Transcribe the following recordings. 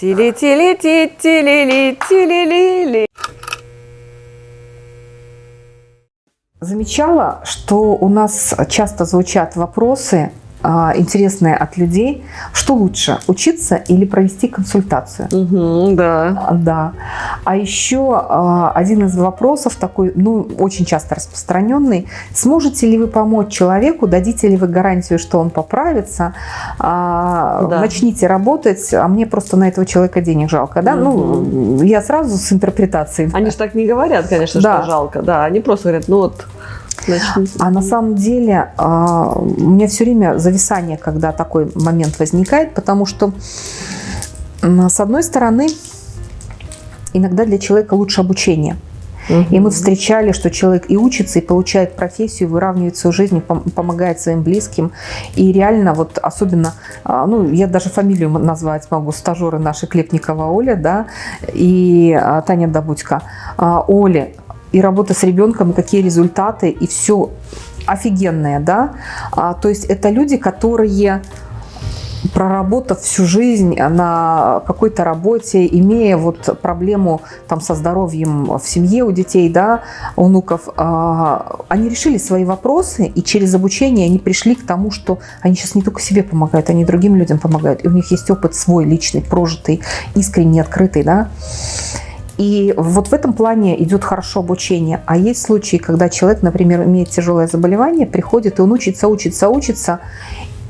Тили-тили-ти-тили-ли-тили-ли-ли. Замечала, что у нас часто звучат вопросы а, интересные от людей. Что лучше, учиться или провести консультацию? Угу, да. Да. А еще а, один из вопросов такой, ну, очень часто распространенный. Сможете ли вы помочь человеку, дадите ли вы гарантию, что он поправится, а, да. начните работать, а мне просто на этого человека денег жалко, да? Угу. Ну, я сразу с интерпретацией. Они же так не говорят, конечно, да. что жалко, да. Они просто говорят, ну вот а на самом деле а, у меня все время зависание, когда такой момент возникает, потому что с одной стороны иногда для человека лучше обучение. И мы встречали, что человек и учится, и получает профессию, выравнивает свою жизнь, помогает своим близким. И реально, вот особенно, а, ну, я даже фамилию назвать могу, стажеры наши Клепникова Оля, да, и а, Таня Добудько. Оля и работа с ребенком, и какие результаты, и все офигенное, да. А, то есть это люди, которые проработав всю жизнь на какой-то работе, имея вот проблему там со здоровьем в семье у детей, да, у внуков, а, они решили свои вопросы, и через обучение они пришли к тому, что они сейчас не только себе помогают, они другим людям помогают, и у них есть опыт свой, личный, прожитый, искренний, открытый, да. И вот в этом плане идет хорошо обучение. А есть случаи, когда человек, например, имеет тяжелое заболевание, приходит, и он учится, учится, учится,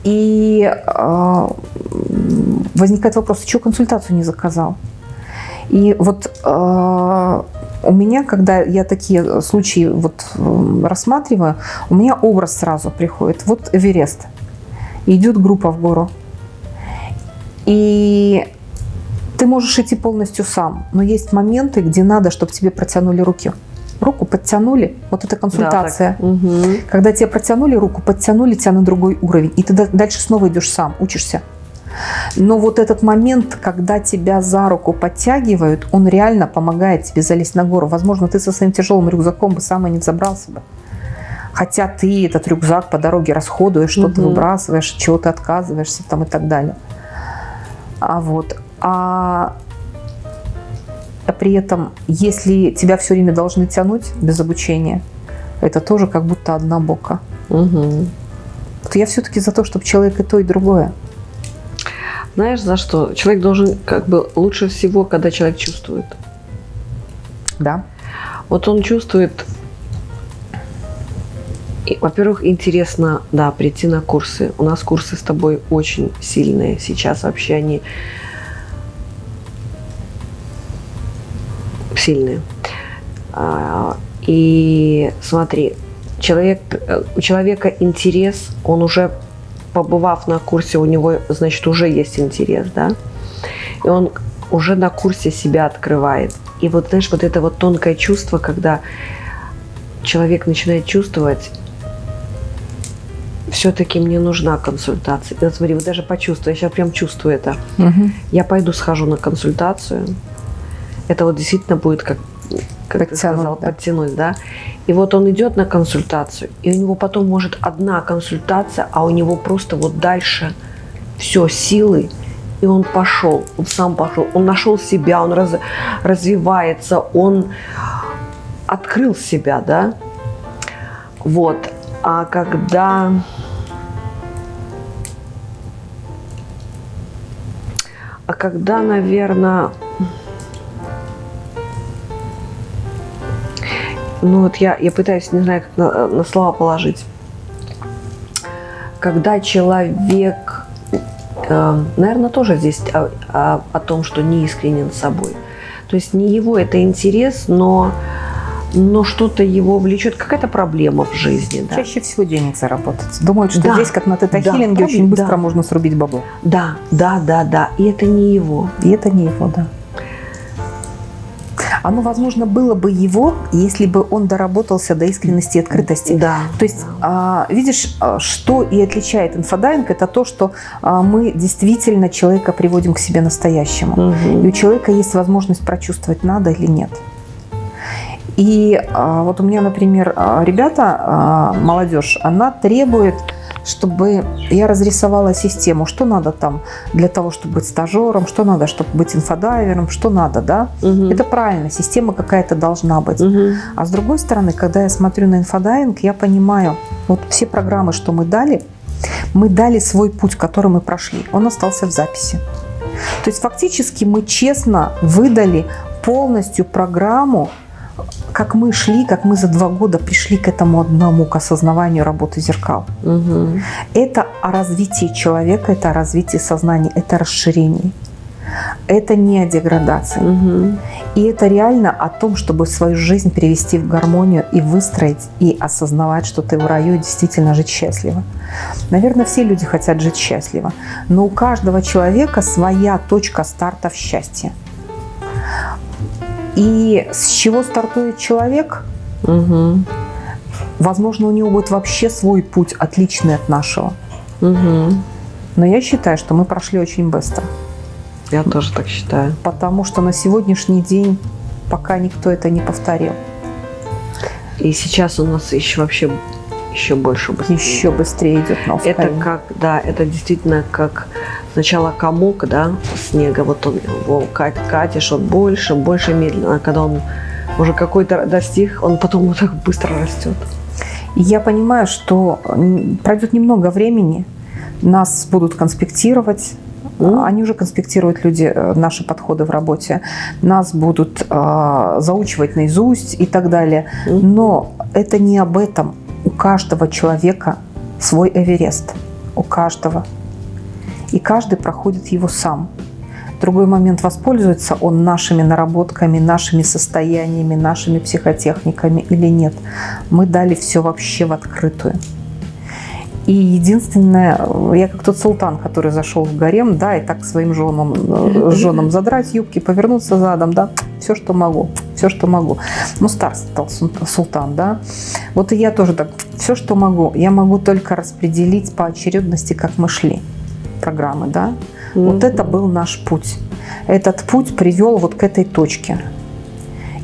и э, возникает вопрос, что консультацию не заказал? И вот э, у меня, когда я такие случаи вот рассматриваю, у меня образ сразу приходит. Вот Эверест. Идет группа в гору. И ты можешь идти полностью сам, но есть моменты, где надо, чтобы тебе протянули руки. Руку подтянули, вот это консультация. Да, угу. Когда тебе протянули руку, подтянули тебя на другой уровень, и ты дальше снова идешь сам, учишься. Но вот этот момент, когда тебя за руку подтягивают, он реально помогает тебе залезть на гору. Возможно, ты со своим тяжелым рюкзаком бы сам и не взобрался бы. Хотя ты этот рюкзак по дороге расходуешь, что-то угу. выбрасываешь, чего-то отказываешься там и так далее. А вот а при этом, если тебя все время должны тянуть без обучения, это тоже как будто одна бока. Угу. Вот я все-таки за то, чтобы человек и то, и другое. Знаешь, за что? Человек должен, как бы, лучше всего, когда человек чувствует. Да. Вот он чувствует, во-первых, интересно, да, прийти на курсы. У нас курсы с тобой очень сильные сейчас вообще, они сильные. А, и смотри, человек, э, у человека интерес, он уже побывав на курсе, у него, значит, уже есть интерес, да, и он уже на курсе себя открывает. И вот, знаешь, вот это вот тонкое чувство, когда человек начинает чувствовать, все-таки мне нужна консультация. И вот смотри, вот даже почувствую, я сейчас прям чувствую это. Угу. Я пойду схожу на консультацию, это вот действительно будет как как ты сказал, да. подтянуть, да. И вот он идет на консультацию, и у него потом может одна консультация, а у него просто вот дальше все силы, и он пошел, он сам пошел, он нашел себя, он раз, развивается, он открыл себя, да. Вот. А когда а когда, наверное, ну вот я, я пытаюсь, не знаю, как на, на слова положить. Когда человек, э, наверное, тоже здесь о, о, о том, что не искренен с собой. То есть не его это интерес, но, но что-то его влечет, какая-то проблема в жизни. Да. Чаще всего денег заработать. Думают, что да, здесь, как на тета-хиллинге, да, очень быстро да. можно срубить бабло. Да, да, да, да. И это не его. И это не его, да. Оно, возможно, было бы его, если бы он доработался до искренности и открытости. Да. То есть, а, видишь, а, что и отличает инфодайвинг, это то, что а, мы действительно человека приводим к себе настоящему. Угу. И у человека есть возможность прочувствовать, надо или нет. И вот у меня, например, ребята, молодежь, она требует чтобы я разрисовала систему, что надо там для того, чтобы быть стажером, что надо, чтобы быть инфодайвером, что надо, да? Угу. Это правильно, система какая-то должна быть. Угу. А с другой стороны, когда я смотрю на инфодайвинг, я понимаю, вот все программы, что мы дали, мы дали свой путь, который мы прошли, он остался в записи. То есть фактически мы честно выдали полностью программу, как мы шли, как мы за два года пришли к этому одному, к осознаванию работы зеркал. Угу. Это о развитии человека, это о развитии сознания, это расширение. Это не о деградации. Угу. И это реально о том, чтобы свою жизнь перевести в гармонию и выстроить, и осознавать, что ты в раю и действительно жить счастливо. Наверное, все люди хотят жить счастливо, но у каждого человека своя точка старта в счастье. И с чего стартует человек? Угу. Возможно, у него будет вообще свой путь, отличный от нашего. Угу. Но я считаю, что мы прошли очень быстро. Я тоже так считаю. Потому что на сегодняшний день пока никто это не повторил. И сейчас у нас еще вообще еще больше быстрее. Еще быстрее идет на Это как, да, это действительно как сначала комок, да, снега, вот он его катишь, он больше, больше медленно, а когда он уже какой-то достиг, он потом вот так быстро растет. Я понимаю, что пройдет немного времени, нас будут конспектировать, Mm. Они уже конспектируют люди э, наши подходы в работе, нас будут э, заучивать наизусть и так далее. Но это не об этом. Каждого человека свой Эверест. У каждого. И каждый проходит его сам. Другой момент, воспользуется он нашими наработками, нашими состояниями, нашими психотехниками или нет. Мы дали все вообще в открытую. И единственное, я как тот султан, который зашел в гарем, да, и так своим женам, э, женам задрать юбки, повернуться задом, да, все, что могу, все, что могу. Ну, стар стал султан, да. Вот и я тоже так, все, что могу. Я могу только распределить по очередности, как мы шли программы, да. Вот это был наш путь. Этот путь привел вот к этой точке.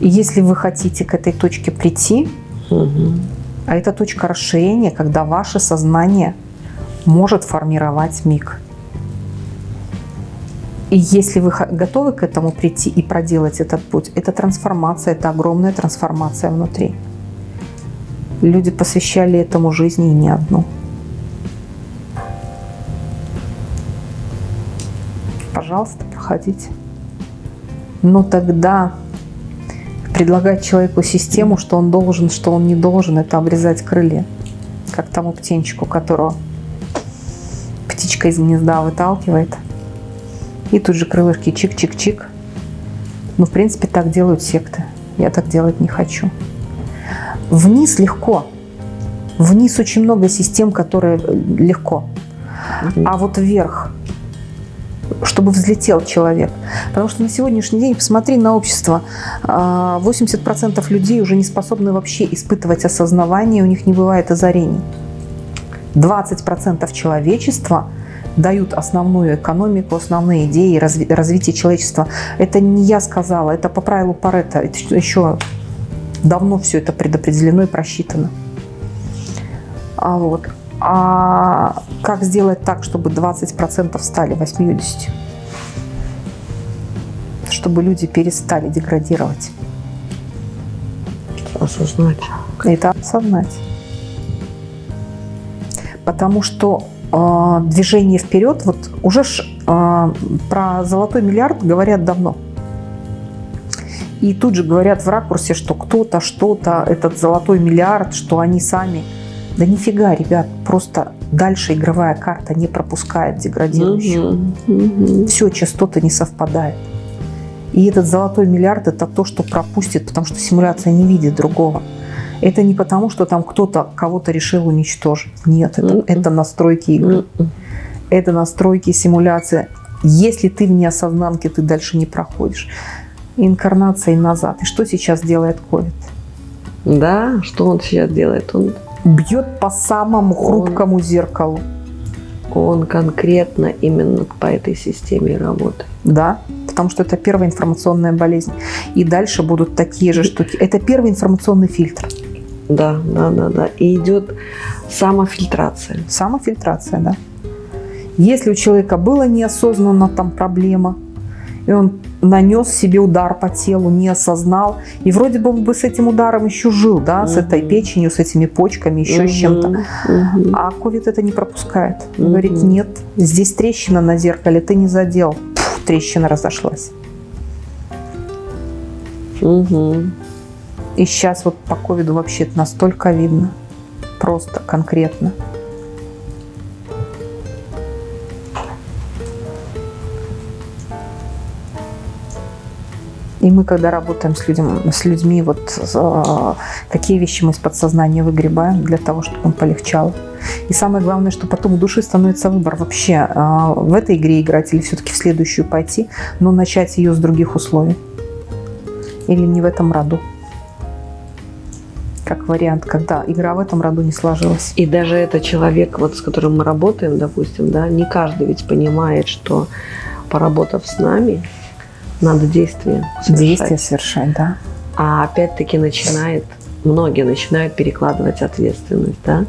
И если вы хотите к этой точке прийти, а это точка расширения, когда ваше сознание может формировать миг. И если вы готовы к этому прийти и проделать этот путь, это трансформация, это огромная трансформация внутри. Люди посвящали этому жизни и не одну. Пожалуйста, проходите. Но тогда предлагать человеку систему, что он должен, что он не должен, это обрезать крылья. Как тому птенчику, которого птичка из гнезда выталкивает. И тут же крылышки чик-чик-чик. Ну, в принципе, так делают секты. Я так делать не хочу. Вниз легко. Вниз очень много систем, которые легко. А вот вверх чтобы взлетел человек. Потому что на сегодняшний день, посмотри на общество, 80% а, людей уже не способны вообще испытывать осознавание, у них не бывает озарений. 20% человечества дают основную экономику, основные идеи разви развития человечества. Это не я сказала, это по правилу Паретта. Это еще давно все это предопределено и просчитано. А вот. А как сделать так, чтобы 20% стали 80%? Чтобы люди перестали деградировать. Осознать. Это осознать. Потому что э, движение вперед, вот уже ж, э, про золотой миллиард говорят давно. И тут же говорят в ракурсе, что кто-то, что-то, этот золотой миллиард, что они сами – да нифига, ребят, просто дальше игровая карта не пропускает деградирующую. Угу, угу. Все, частоты не совпадают. И этот золотой миллиард – это то, что пропустит, потому что симуляция не видит другого. Это не потому, что там кто-то кого-то решил уничтожить. Нет, это, mm это настройки игры. Mm Это настройки симуляции. Если ты в неосознанке, ты дальше не проходишь. Инкарнация назад. И что сейчас делает ковид? Да, что он сейчас делает? Он бьет по самому хрупкому он, зеркалу. Он конкретно именно по этой системе работает. Да, потому что это первая информационная болезнь. И дальше будут такие же штуки. Это первый информационный фильтр. Да, да, да, да. И идет самофильтрация. Самофильтрация, да. Если у человека была неосознанно там проблема, и он нанес себе удар по телу, не осознал, и вроде бы он бы с этим ударом еще жил, да, угу. с этой печенью, с этими почками, еще угу. с чем-то. Угу. А ковид это не пропускает. Угу. Говорит, нет, здесь трещина на зеркале, ты не задел. Пфф, трещина разошлась. Угу. И сейчас вот по ковиду вообще это настолько видно. Просто конкретно. И мы, когда работаем с, людям, с людьми, вот э, какие вещи мы из подсознания выгребаем для того, чтобы он полегчал. И самое главное, что потом у души становится выбор вообще э, в этой игре играть или все-таки в следующую пойти, но начать ее с других условий. Или не в этом роду. Как вариант, когда игра в этом роду не сложилась. И даже этот человек, вот с которым мы работаем, допустим, да, не каждый ведь понимает, что поработав с нами, надо действие совершать. Действие совершать, да. А опять-таки начинает, многие начинают перекладывать ответственность, да?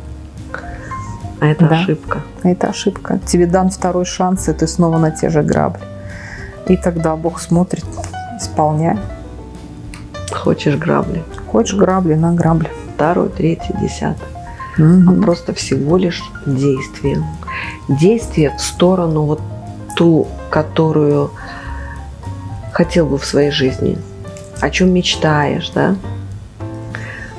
А это да. ошибка. Это ошибка. Тебе дан второй шанс, и ты снова на те же грабли. И тогда Бог смотрит, исполняй. Хочешь грабли? Хочешь грабли на грабли. Второй, третий, десятый. Угу. А просто всего лишь действие. Действие в сторону вот ту, которую хотел бы в своей жизни, о чем мечтаешь, да?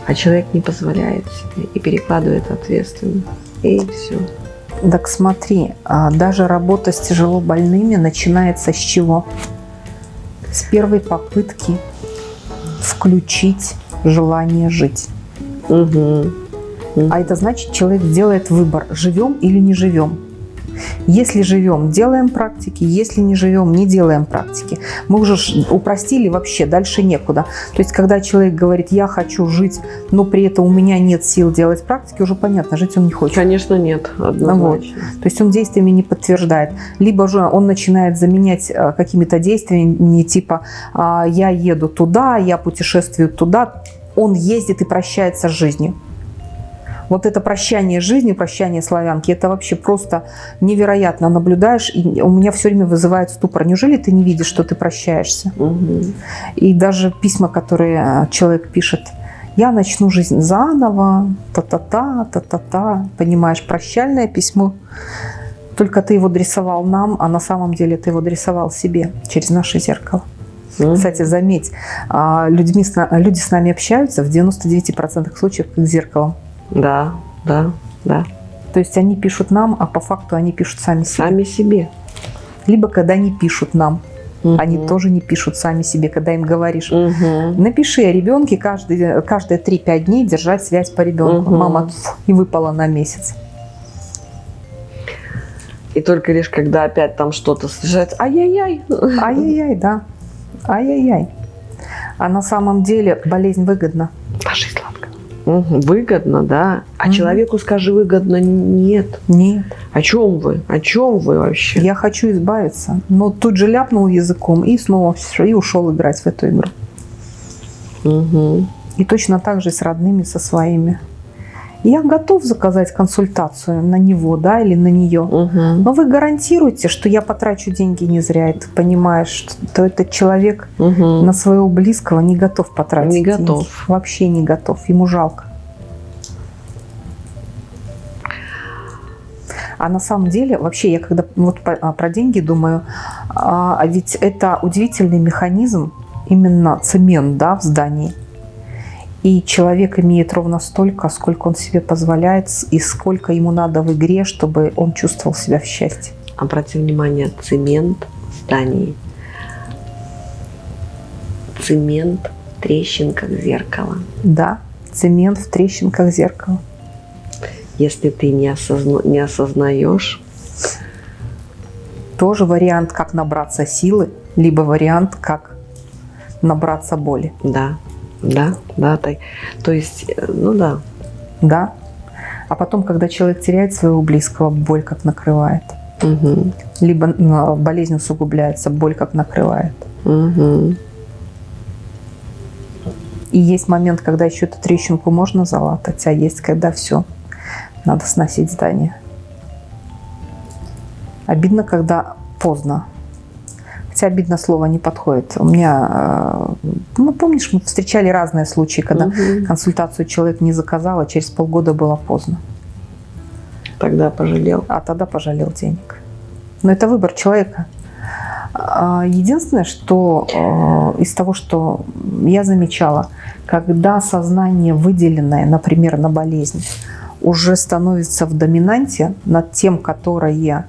А человек не позволяет себе и перекладывает ответственность. И все. Так смотри, а даже работа с тяжело больными начинается с чего? С первой попытки включить желание жить. Угу. А это значит, человек делает выбор, живем или не живем. Если живем, делаем практики, если не живем, не делаем практики. Мы уже упростили вообще, дальше некуда. То есть, когда человек говорит, я хочу жить, но при этом у меня нет сил делать практики, уже понятно, жить он не хочет. Конечно, нет, однозначно. Вот. То есть, он действиями не подтверждает. Либо же он начинает заменять э, какими-то действиями, типа, «А, я еду туда, я путешествую туда, он ездит и прощается с жизнью. Вот это прощание жизни, прощание славянки, это вообще просто невероятно наблюдаешь, и у меня все время вызывает ступор. Неужели ты не видишь, что ты прощаешься? Угу. И даже письма, которые э, человек пишет, я начну жизнь заново, та-та-та, та-та-та, понимаешь, прощальное письмо. Только ты его адресовал нам, а на самом деле ты его адресовал себе через наше зеркало. Mm Кстати, заметь, а, людьми, люди с нами общаются в 99% случаев как зеркалом. Да, да, да. То есть они пишут нам, а по факту они пишут сами себе. Сами себе. Либо когда они пишут нам, угу. они тоже не пишут сами себе, когда им говоришь, угу. напиши о ребенке каждые, каждые 3-5 дней держать связь по ребенку. Угу. Мама и выпала на месяц. И только лишь когда опять там что-то слышать, ай-яй-яй. Ай-яй-яй, да. Ай-яй-яй. А на самом деле болезнь выгодна. Ложись, Угу, выгодно, да. А угу. человеку скажи выгодно нет. Нет. О чем вы? О чем вы вообще? Я хочу избавиться. Но тут же ляпнул языком и снова и ушел играть в эту игру. Угу. И точно так же с родными, со своими я готов заказать консультацию на него, да, или на нее. Угу. Но вы гарантируете, что я потрачу деньги не зря, и ты понимаешь, что этот человек угу. на своего близкого не готов потратить Не деньги. готов. Вообще не готов, ему жалко. А на самом деле, вообще, я когда вот а, про деньги думаю, а, а ведь это удивительный механизм, именно цемент, да, в здании. И человек имеет ровно столько, сколько он себе позволяет, и сколько ему надо в игре, чтобы он чувствовал себя в счастье. Обрати внимание, цемент в здании. Цемент в трещинках зеркала. Да, цемент в трещинках зеркала. Если ты не, осозна... не осознаешь... Тоже вариант, как набраться силы, либо вариант, как набраться боли. Да, да, да, то, то есть, э, ну да. Да. А потом, когда человек теряет своего близкого, боль как накрывает. Угу. Либо ну, болезнь усугубляется, боль как накрывает. Угу. И есть момент, когда еще эту трещинку можно залатать, а есть, когда все, надо сносить здание. Обидно, когда поздно. Хотя обидно слово не подходит. У меня, э, ну помнишь, мы встречали разные случаи, когда угу. консультацию человек не заказал, а через полгода было поздно. Тогда пожалел. А тогда пожалел денег. Но это выбор человека. А, единственное, что э, из того, что я замечала, когда сознание выделенное, например, на болезнь, уже становится в доминанте над тем, которое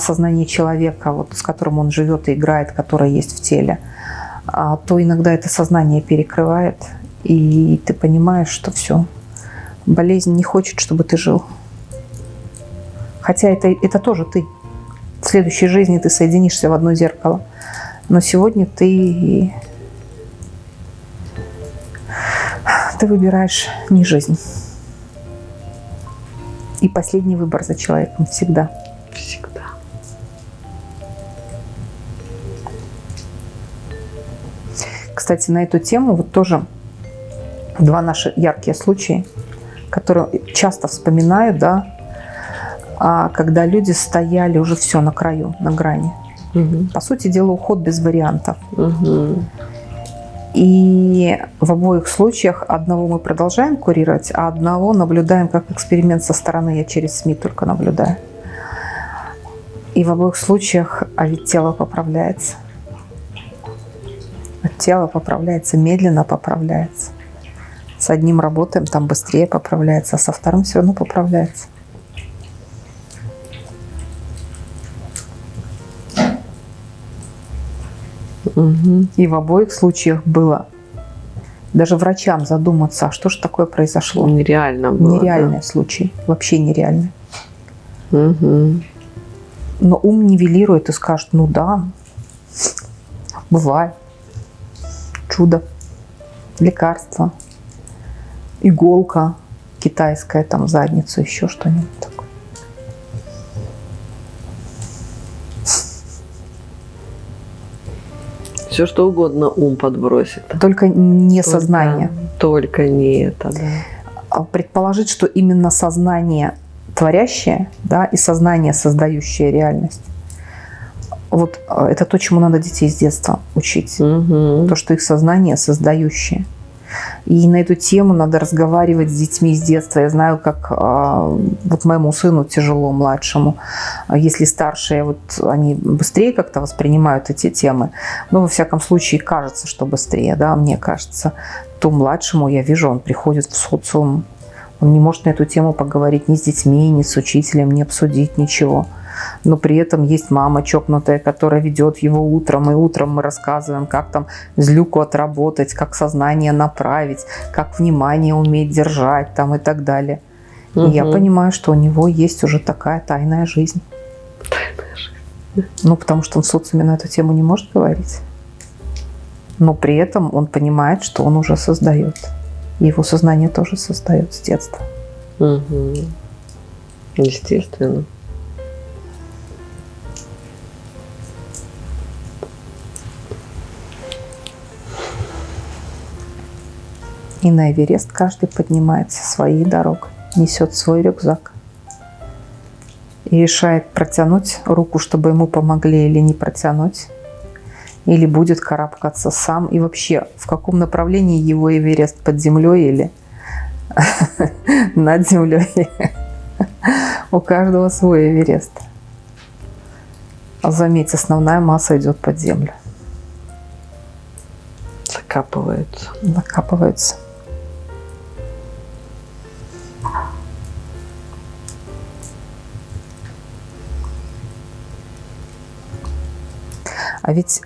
сознание человека, вот, с которым он живет и играет, которое есть в теле, а, то иногда это сознание перекрывает, и ты понимаешь, что все, болезнь не хочет, чтобы ты жил. Хотя это, это тоже ты. В следующей жизни ты соединишься в одно зеркало. Но сегодня ты, ты выбираешь не жизнь. И последний выбор за человеком всегда. Всегда. Кстати, на эту тему вот тоже два наши яркие случая, которые часто вспоминаю, да, а когда люди стояли уже все на краю, на грани. Угу. По сути дела, уход без вариантов. Угу. И в обоих случаях одного мы продолжаем курировать, а одного наблюдаем как эксперимент со стороны. Я через СМИ только наблюдаю. И в обоих случаях, а ведь тело поправляется. Тело поправляется, медленно поправляется. С одним работаем, там быстрее поправляется, а со вторым все равно поправляется. Угу. И в обоих случаях было даже врачам задуматься, а что же такое произошло. Нереально было. Нереальный да. случай, вообще нереальный. Угу. Но ум нивелирует и скажет, ну да, бывает. Чудо, лекарство, иголка китайская, там задницу, еще что-нибудь такое. Все что угодно ум подбросит. Только не только, сознание. Только не это, да. А предположить, что именно сознание творящее, да, и сознание, создающее реальность. Вот а, это то, чему надо детей с детства учить. Угу. То, что их сознание создающее. И на эту тему надо разговаривать с детьми с детства. Я знаю, как а, вот моему сыну тяжело, младшему. Если старшие, вот они быстрее как-то воспринимают эти темы. Но, во всяком случае, кажется, что быстрее, да, мне кажется. То младшему, я вижу, он приходит в социум, он не может на эту тему поговорить ни с детьми, ни с учителем, не обсудить ничего но при этом есть мама чокнутая, которая ведет его утром, и утром мы рассказываем, как там злюку отработать, как сознание направить, как внимание уметь держать там и так далее. Угу. И я понимаю, что у него есть уже такая тайная жизнь. Тайная жизнь. Ну, потому что он в социуме на эту тему не может говорить. Но при этом он понимает, что он уже создает. Его сознание тоже создает с детства. Угу. Естественно. И на Эверест каждый поднимается своей дорогой, несет свой рюкзак. И решает протянуть руку, чтобы ему помогли или не протянуть. Или будет карабкаться сам. И вообще, в каком направлении его Эверест, под землей или над землей. У каждого свой Эверест. Заметь, основная масса идет под землю. Закапываются. Закапываются. А ведь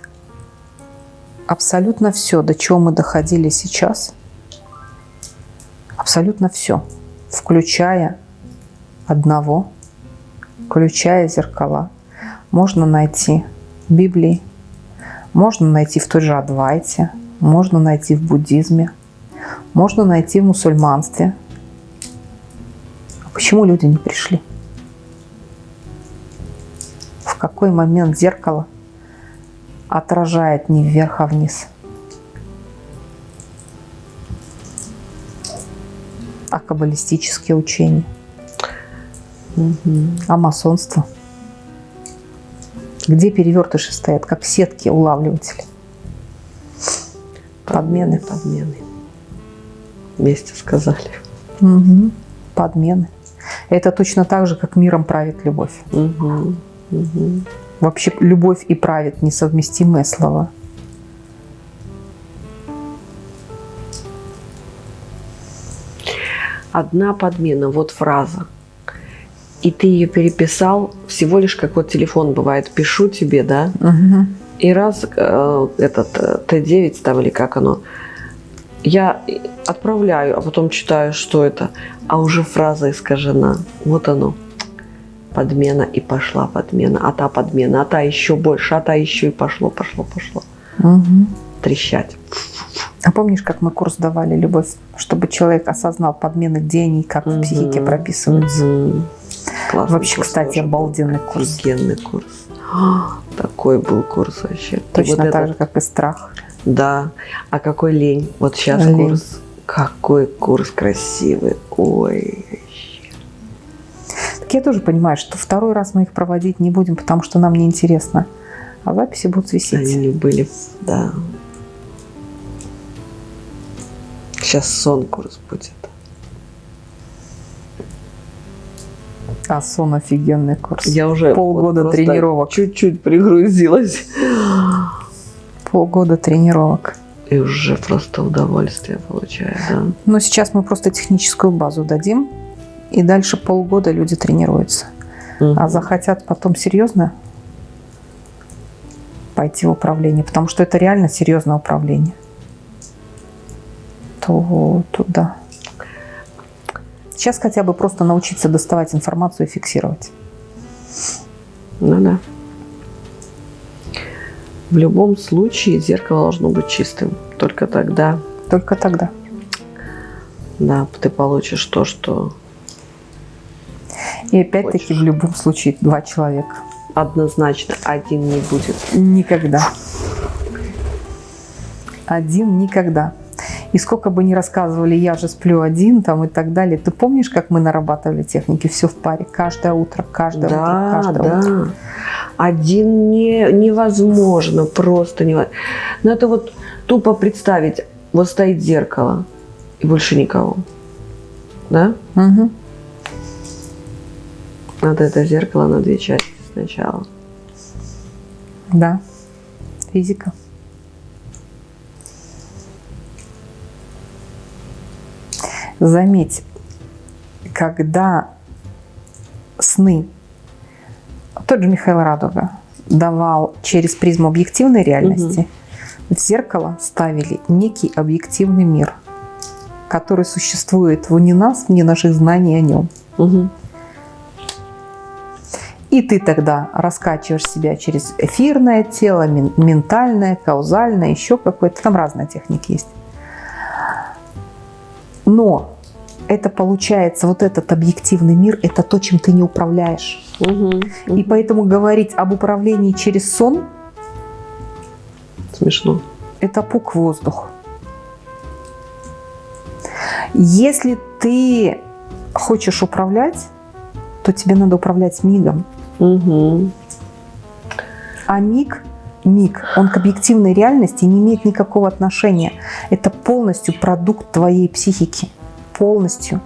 абсолютно все, до чего мы доходили сейчас, абсолютно все, включая одного, включая зеркала, можно найти в Библии, можно найти в той же Адвайте, можно найти в буддизме, можно найти в мусульманстве. А почему люди не пришли? В какой момент зеркало – отражает не вверх, а вниз. А каббалистические учения? Угу. А масонство? Где перевертыши стоят, как сетки улавливатели? Подмены. Подмены. Вместе сказали. Угу. Подмены. Это точно так же, как миром правит любовь. Угу. Угу. Вообще любовь и правит несовместимые слова. Одна подмена, вот фраза. И ты ее переписал всего лишь как вот телефон бывает. Пишу тебе, да? Угу. И раз э, этот э, Т9 там или как оно, я отправляю, а потом читаю, что это, а уже фраза искажена. Вот оно. Подмена и пошла подмена, а та подмена, а та еще больше, а та еще и пошло, пошло, пошло. Угу. Трещать. А помнишь, как мы курс давали «Любовь», чтобы человек осознал подмены, где они, как угу. в психике прописываются? Угу. Классный Вообще, курс кстати, обалденный курс. Офигенный курс. Такой был курс вообще. Точно вот так этот... же, как и страх. Да. А какой лень. Вот сейчас лень. курс. Какой курс красивый. Ой. Так я тоже понимаю, что второй раз мы их проводить не будем, потому что нам неинтересно. А записи будут висеть. Они были, да. Сейчас сон курс будет. А сон офигенный курс. Я уже полгода вот тренировок. Чуть-чуть пригрузилась. Полгода тренировок. И уже просто удовольствие получаю, да. Но сейчас мы просто техническую базу дадим, и дальше полгода люди тренируются. Угу. А захотят потом серьезно пойти в управление, потому что это реально серьезное управление, то туда. Сейчас хотя бы просто научиться доставать информацию и фиксировать. Ну да. В любом случае зеркало должно быть чистым. Только тогда. Только тогда. Да, ты получишь то, что... И опять-таки в любом случае два человека. Однозначно один не будет. Никогда. Один никогда. И сколько бы ни рассказывали, я же сплю один там и так далее. Ты помнишь, как мы нарабатывали техники? Все в паре. Каждое утро, каждое да, утро, каждое да. утро. Один не, невозможно, просто невозможно. Но это вот тупо представить, вот стоит зеркало и больше никого. Да? Угу. Надо это зеркало на две части сначала. Да. Физика. Заметь, когда сны, тот же Михаил Радуга давал через призму объективной реальности, угу. в зеркало ставили некий объективный мир, который существует вне нас, вне наших знаний о нем. Угу. И ты тогда раскачиваешь себя через эфирное тело, ментальное, каузальное, еще какое-то. Там разные техники есть. Но это получается, вот этот объективный мир, это то, чем ты не управляешь. Угу, угу. И поэтому говорить об управлении через сон смешно. Это пук воздух. Если ты хочешь управлять, то тебе надо управлять мигом. Угу. А миг миг, он к объективной реальности не имеет никакого отношения. Это полностью продукт твоей психики. Полностью.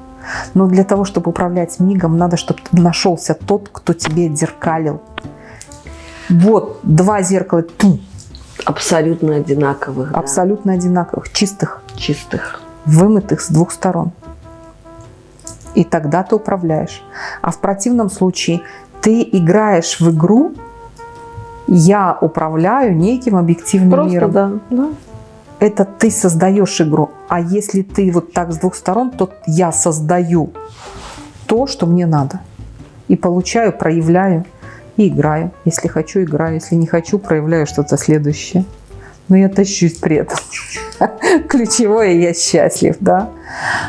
Но для того, чтобы управлять мигом, надо, чтобы нашелся тот, кто тебе зеркалил. Вот, два зеркала. Тум. Абсолютно одинаковых. Да? Абсолютно одинаковых, чистых. Чистых. Вымытых с двух сторон. И тогда ты управляешь. А в противном случае ты играешь в игру, я управляю неким объективным Просто миром. Да, да. Это ты создаешь игру. А если ты вот так с двух сторон, то я создаю то, что мне надо. И получаю, проявляю и играю. Если хочу, играю. Если не хочу, проявляю что-то следующее. Но я тащусь при этом. Ключевое, я счастлив, да.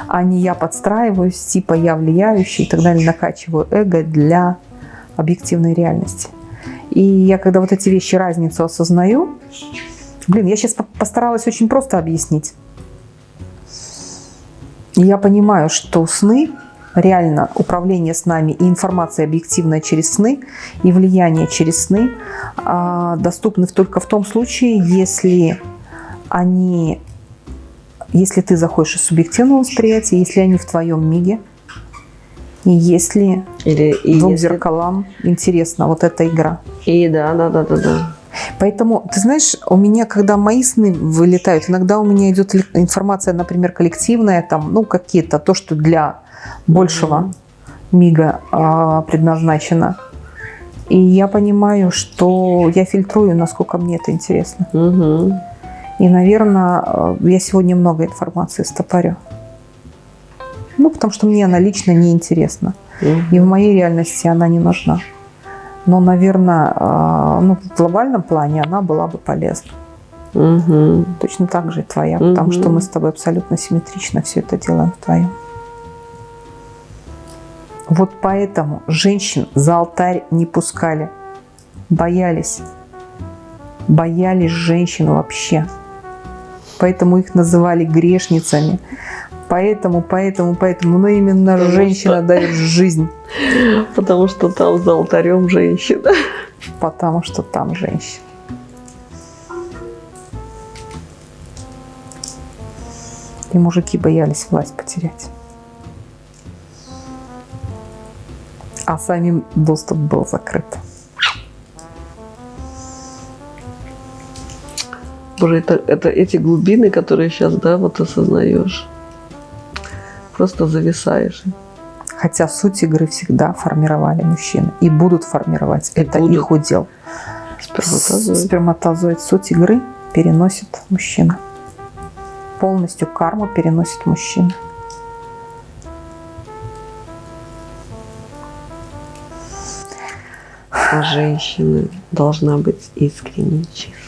А не я подстраиваюсь, типа я влияющий и так далее, накачиваю эго для объективной реальности. И я когда вот эти вещи, разницу осознаю, блин, я сейчас постаралась очень просто объяснить. Я понимаю, что сны, реально управление с нами и информация объективная через сны, и влияние через сны а, доступны только в том случае, если они, если ты заходишь из субъективного восприятия, если они в твоем миге, и если Или, и двум если- зеркалам интересна вот эта игра. И да, да, да, да, да. Поэтому, ты знаешь, у меня, когда мои сны вылетают, иногда у меня идет информация, например, коллективная, там, ну, какие-то, то, что для большего мига а, предназначено. И я понимаю, что я фильтрую, насколько мне это интересно. Мгм. И, наверное, я сегодня много информации стопорю. Ну, потому что мне она лично не интересна. Мгм. И в моей реальности она не нужна. Но, наверное, а, ну, в глобальном плане она была бы полезна. Мгм. Точно так же и твоя, потому что мы с тобой абсолютно симметрично все это делаем вдвоем. Вот поэтому женщин за алтарь не пускали. Боялись. Боялись женщин вообще. Поэтому их называли грешницами. Поэтому, поэтому, поэтому. Но именно Потому женщина что- дает жизнь. Потому что там за алтарем женщина. Потому что там женщина. И мужики боялись власть потерять. А самим доступ был закрыт. Боже, это, это эти глубины, которые сейчас, да, вот осознаешь. Просто зависаешь. Хотя суть игры всегда формировали мужчины. И будут формировать. И Это будут. их удел. Сперматозоид. Сперматозоид суть игры переносит мужчина. Полностью карму переносит мужчина. Женщина должна быть искренне чистой.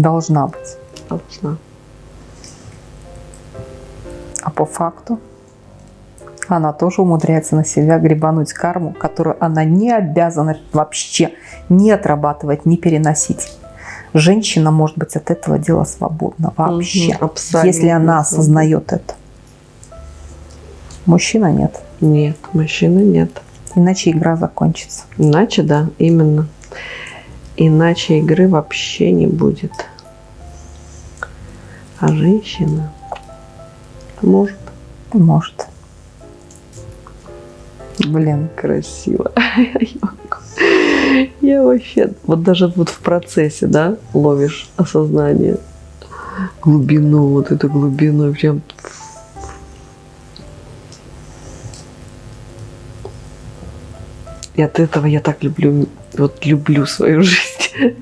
Должна быть. Должна. А по факту она тоже умудряется на себя гребануть карму, которую она не обязана вообще не отрабатывать, не переносить. Женщина может быть от этого дела свободна вообще, абсолютно если она осознает это. Мужчина нет, Нет, мужчины нет. иначе игра закончится. Иначе, да, именно. Иначе игры вообще не будет. А женщина может Может. Блин, красиво. Я вообще, вот даже вот в процессе, да, ловишь осознание, глубину, вот эту глубину, прям И от этого я так люблю, вот люблю свою жизнь.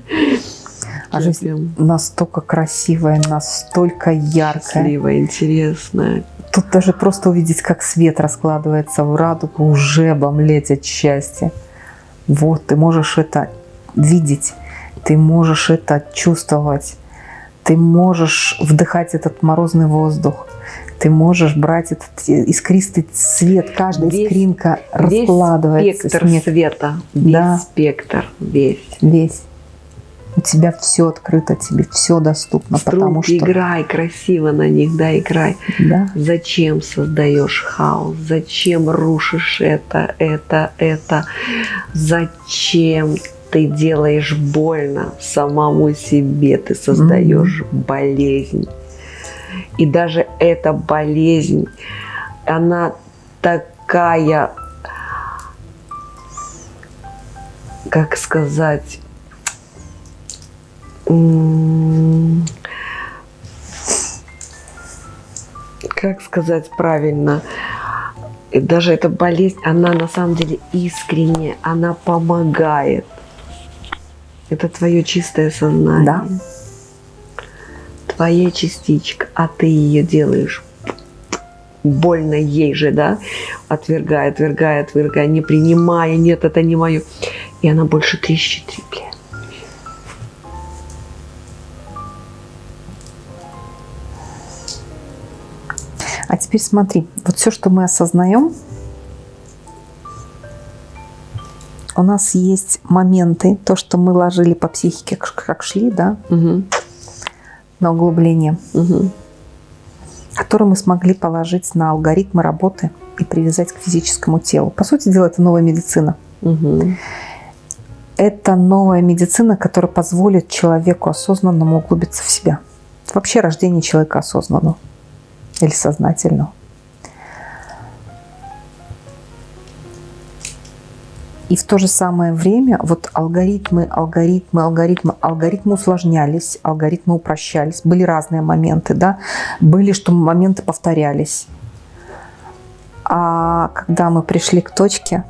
а жизнь прям настолько красивая, настолько яркая. счастливая, интересная. Тут даже просто увидеть, как свет раскладывается в радугу, уже обомлеть от счастья. Вот, ты можешь это видеть, ты можешь это чувствовать, ты можешь вдыхать этот морозный воздух, ты можешь брать этот искристый цвет, каждая Весь- искринка Весь раскладывается. спектр снег света, весь Да. спектр, весь. весь. У тебя все открыто, тебе все доступно, потому Струнки, что... играй красиво на них, да, играй. Да, Зачем создаешь хаос? Зачем рушишь это, это, это? Зачем ты делаешь больно самому себе? Ты создаешь болезнь. И даже эта болезнь, она такая, как сказать, как сказать правильно, И даже эта болезнь, она на самом деле искренняя, она помогает. Это твое чистое сознание. Да. Твоя частичка, а ты ее делаешь больно ей же, да, отвергая, отвергая, отвергая, не принимая, нет, это не мое. И она больше трещит, треплет. А теперь смотри, вот все, что мы осознаем, у нас есть моменты, то, что мы ложили по психике, как шли, да, Мгм. На углубление, Угу. который мы смогли положить на алгоритмы работы и привязать к физическому телу. По сути дела, это новая медицина. Угу. Это новая медицина, которая позволит человеку осознанному углубиться в себя. Вообще рождение человека осознанного или сознательного. И в то же самое время вот алгоритмы, алгоритмы, алгоритмы, алгоритмы усложнялись, алгоритмы упрощались. Были разные моменты, да. Были, что моменты повторялись. А когда мы пришли к точке,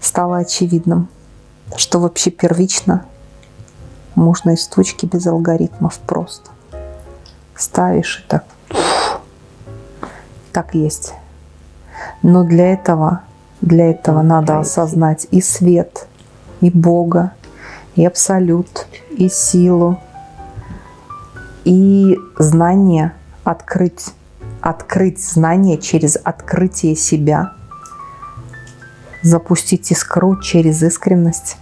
стало очевидным, что вообще первично можно из точки без алгоритмов просто. Ставишь и так. Так есть. Но для этого для этого надо осознать и свет, и Бога, и Абсолют, и силу, и знание открыть. Открыть знание через открытие себя. Запустить искру через искренность.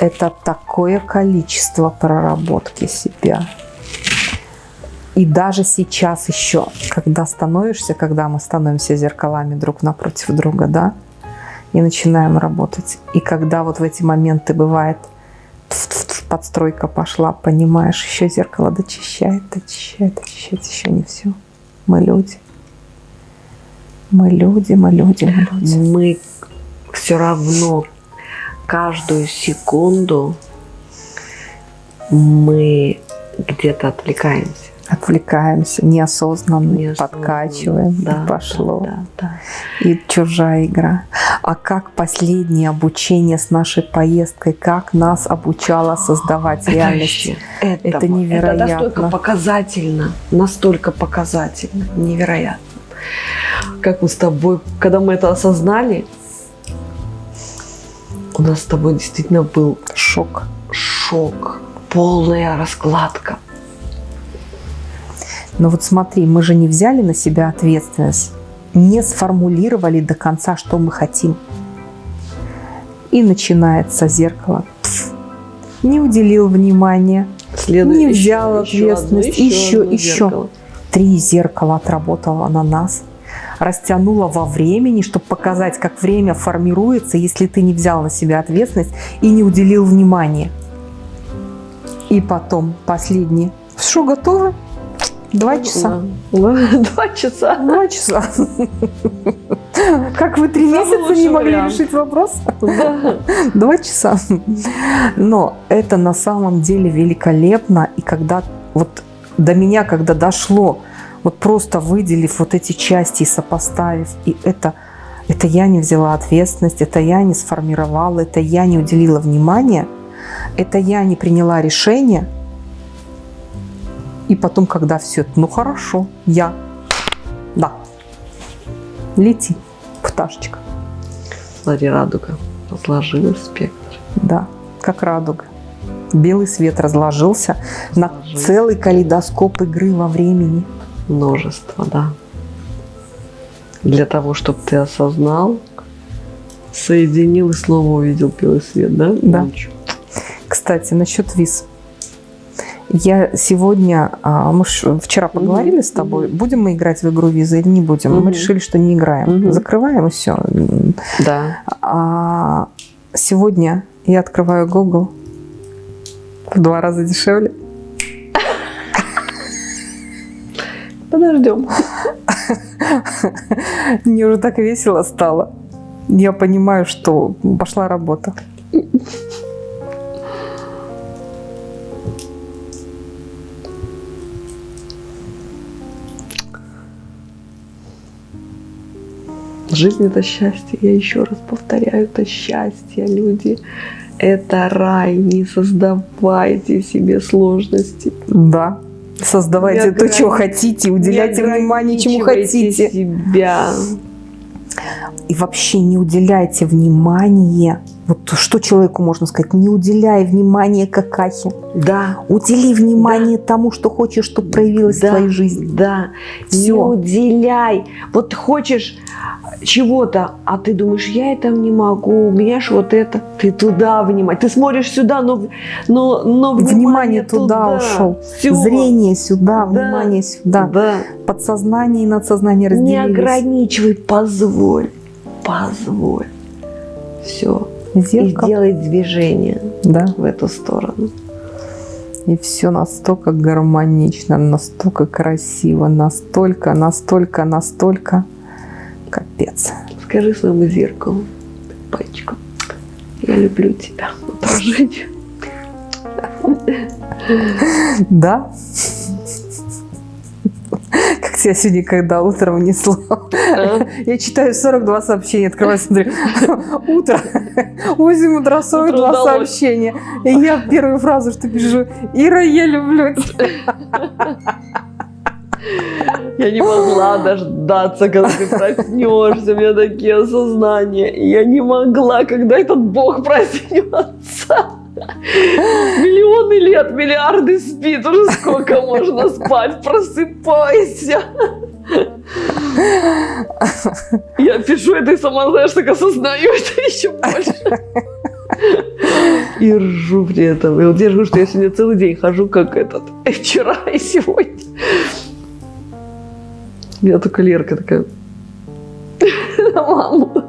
Это такое количество проработки себя. И даже сейчас еще, когда становишься, когда мы становимся зеркалами друг напротив друга, да, и начинаем работать. И когда вот в эти моменты бывает подстройка пошла, понимаешь, еще зеркало дочищает, дочищает, дочищает, еще не все. Мы люди. Мы люди, мы люди, мы люди. Мы все равно каждую секунду мы где-то отвлекаемся отвлекаемся, неосознанно, неосознанно подкачиваем, да, и пошло. Да, да, да. И чужая игра. А как последнее обучение с нашей поездкой, как нас обучало создавать это реальность? Вообще, это, это невероятно. Это настолько показательно, настолько показательно, невероятно. Как мы с тобой, когда мы это осознали, у нас с тобой действительно был шок, шок, полная раскладка но вот смотри, мы же не взяли на себя ответственность, не сформулировали до конца, что мы хотим. И начинается зеркало. Пф, не уделил внимания, Следует не взял еще, ответственность, еще, одно, еще, еще. еще. Три зеркала отработало на нас растянуло во времени, чтобы показать, как время формируется, если ты не взял на себя ответственность и не уделил внимания. И потом последнее. Что, готовы? Два часа. Два часа. Два часа. Как вы три месяца не могли решить вопрос? Два часа. Но это на самом деле великолепно. И когда вот до меня, когда дошло, вот просто выделив вот эти части и сопоставив, и это, это я не взяла ответственность, это я не сформировала, это я не уделила внимания, это я не приняла решение – и потом, когда все это, ну хорошо, я, да, лети, пташечка. Смотри, радуга разложилась спектр. Да, как радуга. Белый свет разложился, разложился на целый калейдоскоп игры во времени. Множество, да. Для того, чтобы ты осознал, соединил и снова увидел белый свет, да? Да. Кстати, насчет виз. Я сегодня, а, мы вчера поговорили mm-hmm. с тобой, будем мы играть в игру визы или не будем. Mm-hmm. Мы решили, что не играем. Mm-hmm. Закрываем и все. Да. А сегодня я открываю Google в два раза дешевле. Подождем. Мне уже так весело стало. Я понимаю, что пошла работа. Жизнь это счастье, я еще раз повторяю, это счастье, люди. Это рай, не создавайте себе сложности. Да, создавайте то, что хотите, уделяйте внимание, чему хотите. себя. И вообще не уделяйте внимания. Вот что человеку можно сказать? Не уделяй внимания какахе. Да. Удели внимание да. тому, что хочешь, чтобы проявилось да. в твоей жизни. Да. Все. Не уделяй. Вот хочешь чего-то, а ты думаешь, я это не могу, у меня ж вот это, ты туда внимание, ты смотришь сюда, но, но, но внимание, внимание туда, туда ушел, Все. зрение сюда, да. внимание сюда, да. подсознание и надсознание разделились. Не ограничивай, позволь, позволь, все, Зеркало. и сделай движение да. в эту сторону. И все настолько гармонично, настолько красиво, настолько, настолько, настолько капец. Скажи своему зеркалу, пальчиком, я люблю тебя, отражение. Да. Тебя сегодня, когда утром унесло. А? Я читаю 42 сообщения, открываю, смотрю. Утро. 8 утра, 42 сообщения. И я первую фразу, что пишу. Ира, я люблю тебя. Я не могла дождаться, когда ты проснешься. У меня такие осознания. я не могла, когда этот Бог проснется. Миллионы лет, миллиарды спит. Уже сколько можно спать? Просыпайся. Я пишу это и сама, знаешь, так осознаю это еще больше. И ржу при этом. И вот я что я сегодня целый день хожу, как этот. И вчера, и сегодня. У меня только Лерка такая на маму